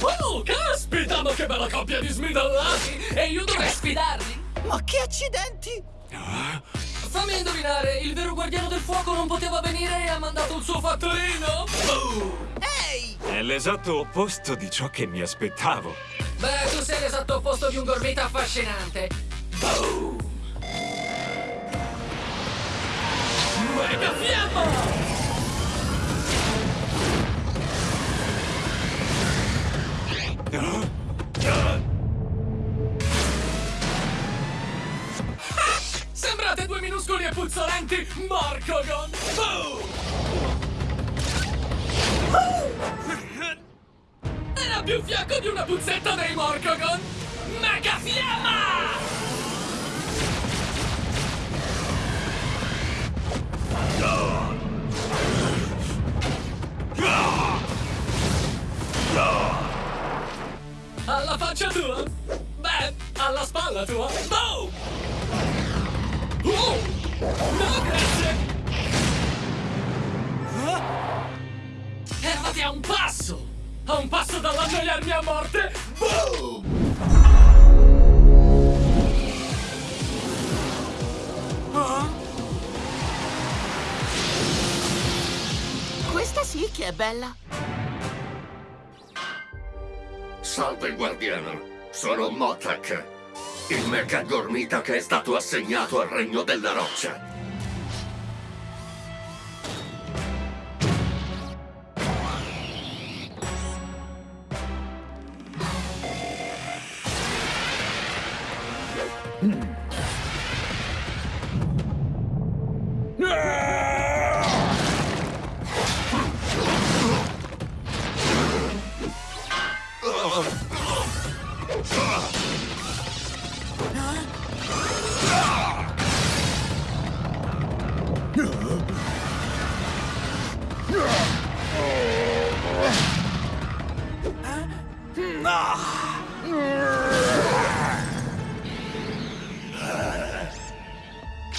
Oh, caspita, ma che bella coppia di smidallati! E io dovrei sfidarli? Ma che accidenti! Fammi indovinare, il vero guardiano del fuoco non poteva venire e ha mandato il suo fattorino? Boom! Ehi! È l'esatto opposto di ciò che mi aspettavo. Beh, tu sei l'esatto opposto di un gormita affascinante. Boom! Mega fiamma! Sembrate due minuscoli e puzzolenti Marcogon! Boom! Era più fiacco di una puzzetta dei Morcogon! Mega fiamma! Alla faccia tua? Beh, alla spalla tua? Boom! A un passo dall'annoiarmi a morte! Boom! Questa sì che è bella! Salve guardiano, sono Motak, il mega gormita che è stato assegnato al regno della roccia. Ah!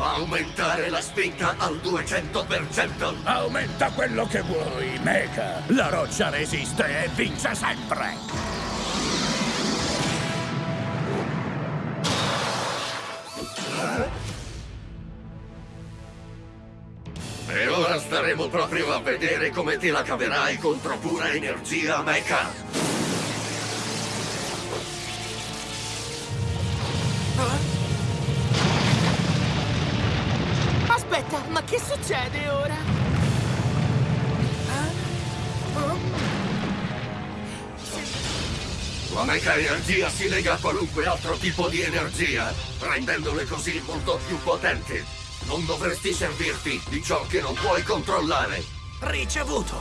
Aumentare la spinta al 200%! Aumenta quello che vuoi, Mecha. La roccia resiste e vince sempre. E ora staremo proprio a vedere come te la caverai contro pura energia mecha! Succede ora? La mecha energia si lega a qualunque altro tipo di energia, rendendole così molto più potenti. Non dovresti servirti di ciò che non puoi controllare. Ricevuto!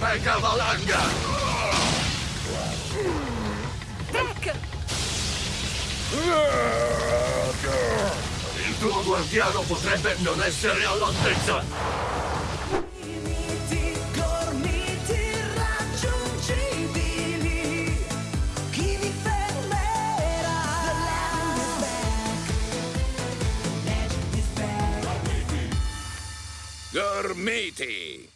Mecha valanga! Tech! Guardiano potrebbe non essere all'altezza! Limiti gormiti raggiungibili. Chi vi fermerà? The land is back. Legend is back. Gormiti.